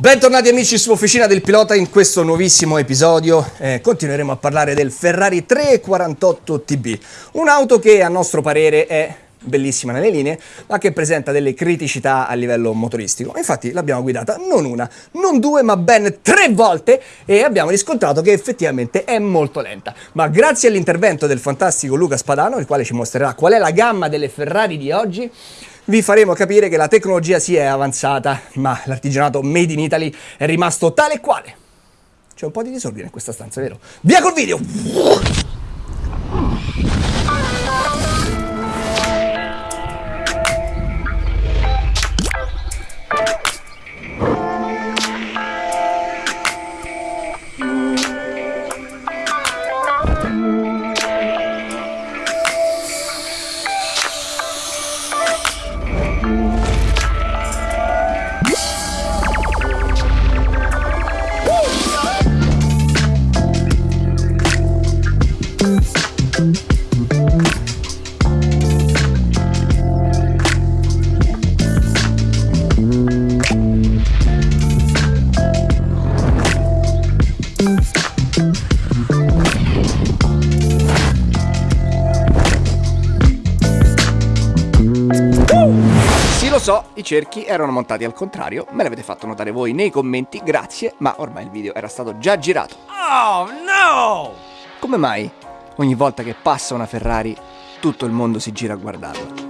Bentornati amici su Officina del Pilota in questo nuovissimo episodio. Eh, continueremo a parlare del Ferrari 348 TB un'auto che a nostro parere è bellissima nelle linee ma che presenta delle criticità a livello motoristico. Infatti l'abbiamo guidata non una, non due ma ben tre volte e abbiamo riscontrato che effettivamente è molto lenta. Ma grazie all'intervento del fantastico Luca Spadano il quale ci mostrerà qual è la gamma delle Ferrari di oggi vi faremo capire che la tecnologia si è avanzata, ma l'artigianato made in Italy è rimasto tale e quale. C'è un po' di disordine in questa stanza, vero? Via col video! So, i cerchi erano montati al contrario, me l'avete fatto notare voi nei commenti, grazie, ma ormai il video era stato già girato. Oh no! Come mai ogni volta che passa una Ferrari tutto il mondo si gira a guardarla?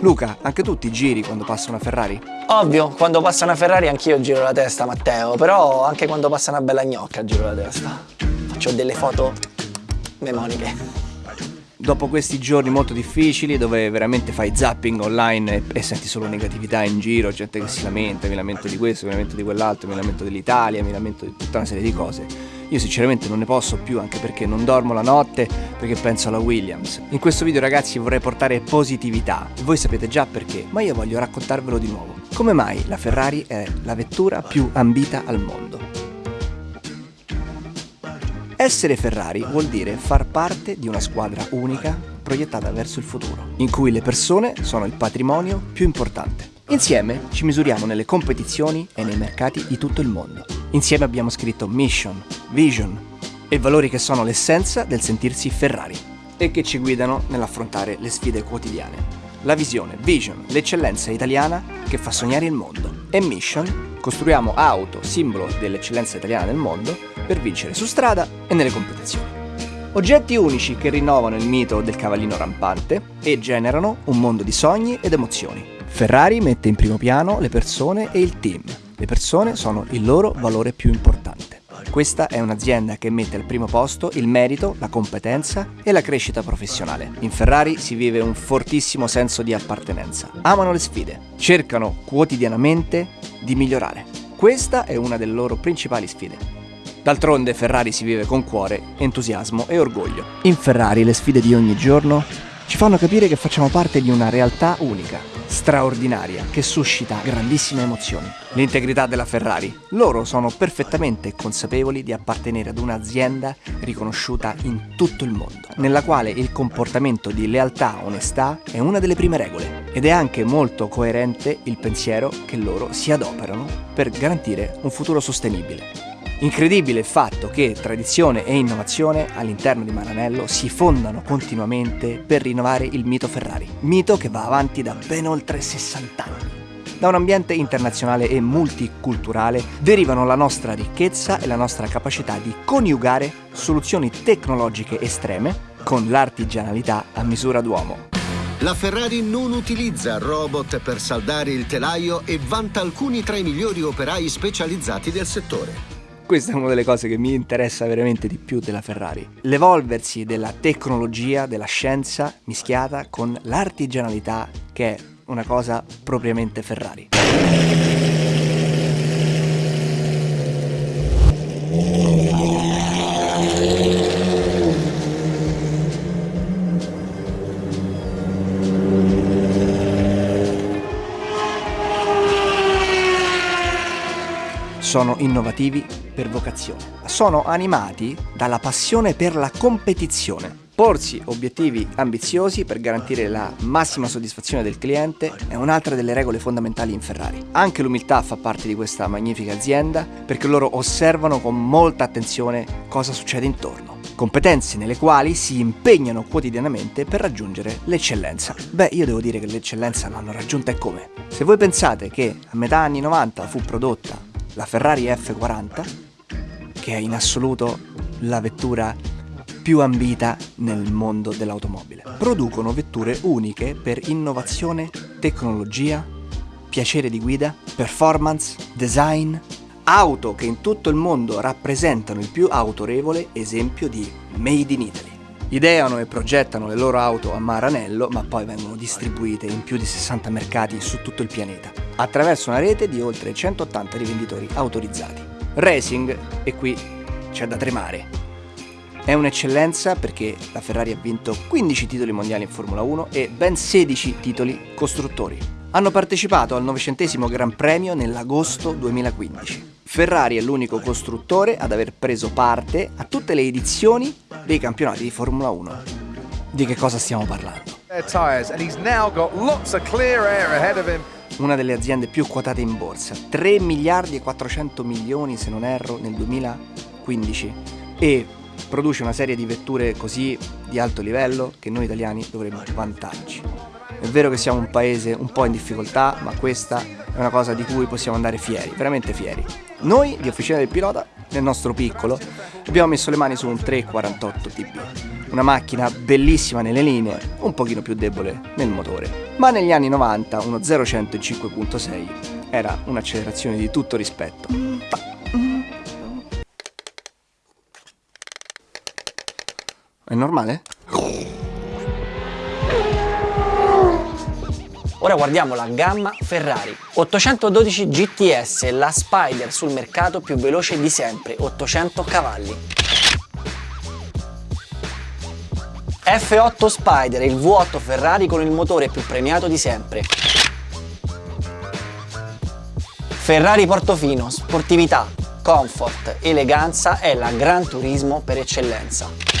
Luca, anche tu ti giri quando passa una Ferrari? Ovvio, quando passa una Ferrari anch'io giro la testa, Matteo, però anche quando passa una bella gnocca giro la testa. Faccio delle foto memoniche dopo questi giorni molto difficili dove veramente fai zapping online e, e, senti solo negatività in giro, gente che si lamenta, mi lamento di questo, mi lamento di quell'altro, mi lamento dell'Italia, mi lamento di tutta una serie di cose. Io sinceramente non ne posso più anche perché non dormo la notte perché penso alla Williams. In questo video ragazzi vorrei portare positività, voi sapete già perché, ma io voglio raccontarvelo di nuovo. Come mai la Ferrari è la vettura più ambita al mondo? Essere Ferrari vuol dire far parte di una squadra unica proiettata verso il futuro, in cui le persone sono il patrimonio più importante. Insieme ci misuriamo nelle competizioni e nei mercati di tutto il mondo. Insieme abbiamo scritto mission, vision e valori che sono l'essenza del sentirsi Ferrari e che ci guidano nell'affrontare le sfide quotidiane. La visione, vision, l'eccellenza italiana che fa sognare il mondo e mission, costruiamo auto, simbolo dell'eccellenza italiana nel mondo per vincere su strada e nelle competizioni. Oggetti unici che rinnovano il mito del cavallino rampante e generano un mondo di sogni ed emozioni. Ferrari mette in primo piano le persone e il team. Le persone sono il loro valore più importante. Questa è un'azienda che mette al primo posto il merito, la competenza e la crescita professionale. In Ferrari si vive un fortissimo senso di appartenenza. Amano le sfide, cercano quotidianamente di migliorare. Questa è una delle loro principali sfide. D'altronde Ferrari si vive con cuore, entusiasmo e orgoglio. In Ferrari le sfide di ogni giorno ci fanno capire che facciamo parte di una realtà unica, straordinaria, che suscita grandissime emozioni. L'integrità della Ferrari. Loro sono perfettamente consapevoli di appartenere ad un'azienda riconosciuta in tutto il mondo, nella quale il comportamento di lealtà onestà è una delle prime regole. Ed è anche molto coerente il pensiero che loro si adoperano per garantire un futuro sostenibile. Incredibile il fatto che tradizione e innovazione all'interno di Maranello si fondano continuamente per rinnovare il mito Ferrari, mito che va avanti da ben oltre 60 anni. Da un ambiente internazionale e multiculturale derivano la nostra ricchezza e la nostra capacità di coniugare soluzioni tecnologiche estreme con l'artigianalità a misura d'uomo. La Ferrari non utilizza robot per saldare il telaio e vanta alcuni tra i migliori operai specializzati del settore. Questa è una delle cose che mi interessa veramente di più della Ferrari. L'evolversi della tecnologia, della scienza mischiata con l'artigianalità che è una cosa propriamente Ferrari. Sono innovativi per vocazione. Sono animati dalla passione per la competizione. Porsi obiettivi ambiziosi per garantire la massima soddisfazione del cliente è un'altra delle regole fondamentali in Ferrari. Anche l'umiltà fa parte di questa magnifica azienda perché loro osservano con molta attenzione cosa succede intorno. Competenze nelle quali si impegnano quotidianamente per raggiungere l'eccellenza. Beh, io devo dire che l'eccellenza l'hanno raggiunta e come? Se voi pensate che a metà anni 90 fu prodotta la Ferrari F40, che è in assoluto la vettura più ambita nel mondo dell'automobile. Producono vetture uniche per innovazione, tecnologia, piacere di guida, performance, design, auto che in tutto il mondo rappresentano il più autorevole esempio di Made in Italy. Ideano e progettano le loro auto a Maranello, ma poi vengono distribuite in più di 60 mercati su tutto il pianeta, attraverso una rete di oltre 180 rivenditori autorizzati. Racing, e qui c'è da tremare, è un'eccellenza perché la Ferrari ha vinto 15 titoli mondiali in Formula 1 e ben 16 titoli costruttori. Hanno partecipato al 900 Gran Premio nell'agosto 2015. Ferrari è l'unico costruttore ad aver preso parte a tutte le edizioni dei campionati di Formula 1. Di che cosa stiamo parlando? Una delle aziende più quotate in borsa, 3 miliardi e 400 milioni se non erro nel 2015 e produce una serie di vetture così di alto livello che noi italiani dovremmo vantarci. È vero che siamo un paese un po' in difficoltà, ma questa è una cosa di cui possiamo andare fieri, veramente fieri. Noi di Officina del Pilota, nel nostro piccolo, abbiamo messo le mani su un 348 TB, una macchina bellissima nelle linee, un pochino più debole nel motore. Ma negli anni 90 uno 0100 5.6 era un'accelerazione di tutto rispetto. È normale? Ora guardiamo la gamma Ferrari 812 GTS, la Spider sul mercato più veloce di sempre, 800 cavalli. F8 Spider, il V8 Ferrari con il motore più premiato di sempre. Ferrari Portofino, sportività, comfort, eleganza è la Gran Turismo per eccellenza.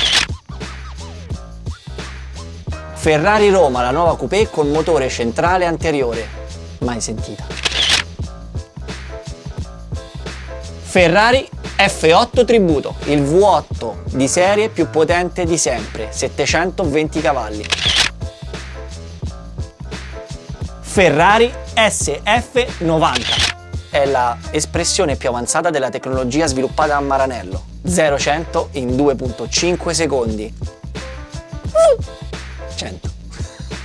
Ferrari Roma, la nuova coupé con motore centrale anteriore. Mai sentita. Ferrari F8 Tributo, il V8 di serie più potente di sempre, 720 cavalli. Ferrari SF90 è la espressione più avanzata della tecnologia sviluppata a Maranello. 0-100 in 2.5 secondi. 100.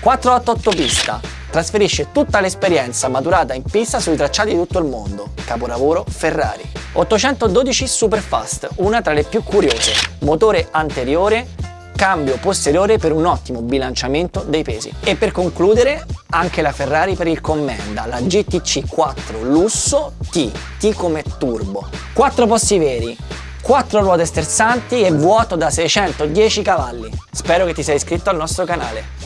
488 pista. Trasferisce tutta l'esperienza maturata in pista sui tracciati di tutto il mondo. Capolavoro Ferrari. 812 Superfast, una tra le più curiose. Motore anteriore, cambio posteriore per un ottimo bilanciamento dei pesi. E per concludere, anche la Ferrari per il Commenda, la GTC 4 Lusso T, T come turbo. 4 posti veri, 4 ruote stersanti e vuoto da 610 cavalli. Spero che ti sei iscritto al nostro canale.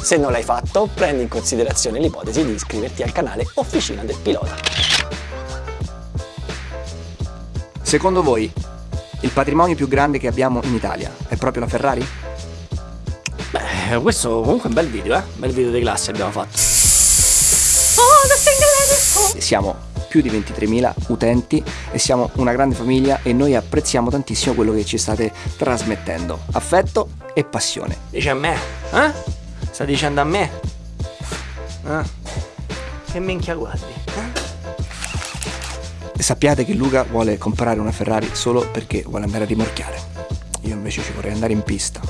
Se non l'hai fatto, prendi in considerazione l'ipotesi di iscriverti al canale Officina del Pilota. Secondo voi, il patrimonio più grande che abbiamo in Italia è proprio la Ferrari? Beh, questo comunque è un bel video, eh? Un bel video di classe abbiamo fatto. Siamo più di 23.000 utenti e siamo una grande famiglia e noi apprezziamo tantissimo quello che ci state trasmettendo. Affetto e passione. Dice a me, eh? Sta dicendo a me? Eh? Che minchia guardi? Eh? Sappiate che Luca vuole comprare una Ferrari solo perché vuole andare a rimorchiare. Io invece ci vorrei andare in pista.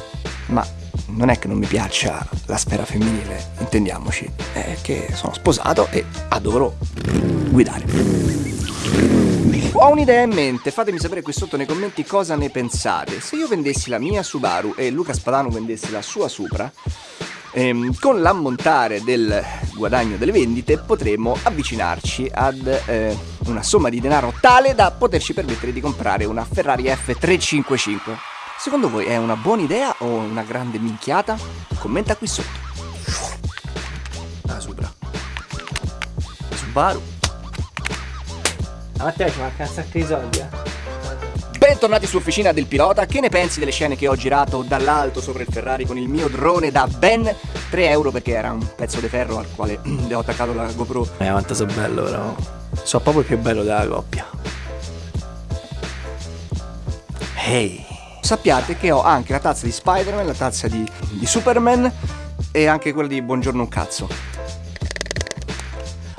Ma non è che non mi piaccia la sfera femminile, intendiamoci, è che sono sposato e adoro guidare. Ho un'idea in mente, fatemi sapere qui sotto nei commenti cosa ne pensate. Se io vendessi la mia Subaru e Luca Spadano vendesse la sua Supra, ehm, con l'ammontare del guadagno delle vendite potremmo avvicinarci ad eh, una somma di denaro tale da poterci permettere di comprare una Ferrari F355. Secondo voi è una buona idea o una grande minchiata? Commenta qui sotto. La Supra. Subaru. A Matteo ci manca un sacco di soldi, eh. Bentornati su Officina del Pilota, che ne pensi delle scene che ho girato dall'alto sopra il Ferrari con il mio drone da ben 3 euro perché era un pezzo di ferro al quale le ho attaccato la GoPro. Eh, quanto so bello però. So proprio più bello della coppia. Ehi. Sappiate che ho anche la tazza di Spider-Man, la tazza di, di Superman e anche quella di Buongiorno un cazzo.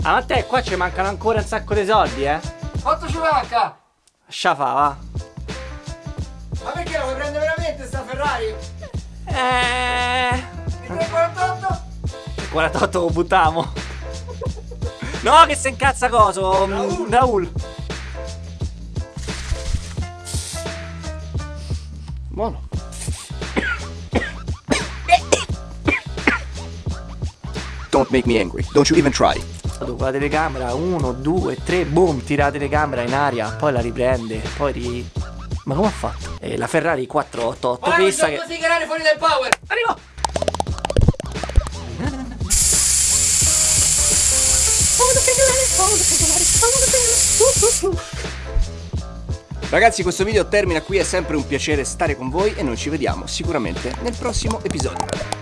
Ah, ma te qua ci mancano ancora un sacco di soldi, eh? Quanto ci manca? Lascia fa, va. Ma perché la vuoi prendere veramente sta Ferrari? Eh. Il 348? 48 lo buttiamo. No, che se incazza coso. Raul. Raul. Buono. Don't make me angry. Don't you even try. Con la telecamera, 1, 2, 3, boom, tira la telecamera in aria, poi la riprende, poi ri... Ma come ha fatto? E la Ferrari 488 pista che... tirare fuori del power! Arrivo! Ragazzi questo video termina qui, è sempre un piacere stare con voi e noi ci vediamo sicuramente nel prossimo episodio.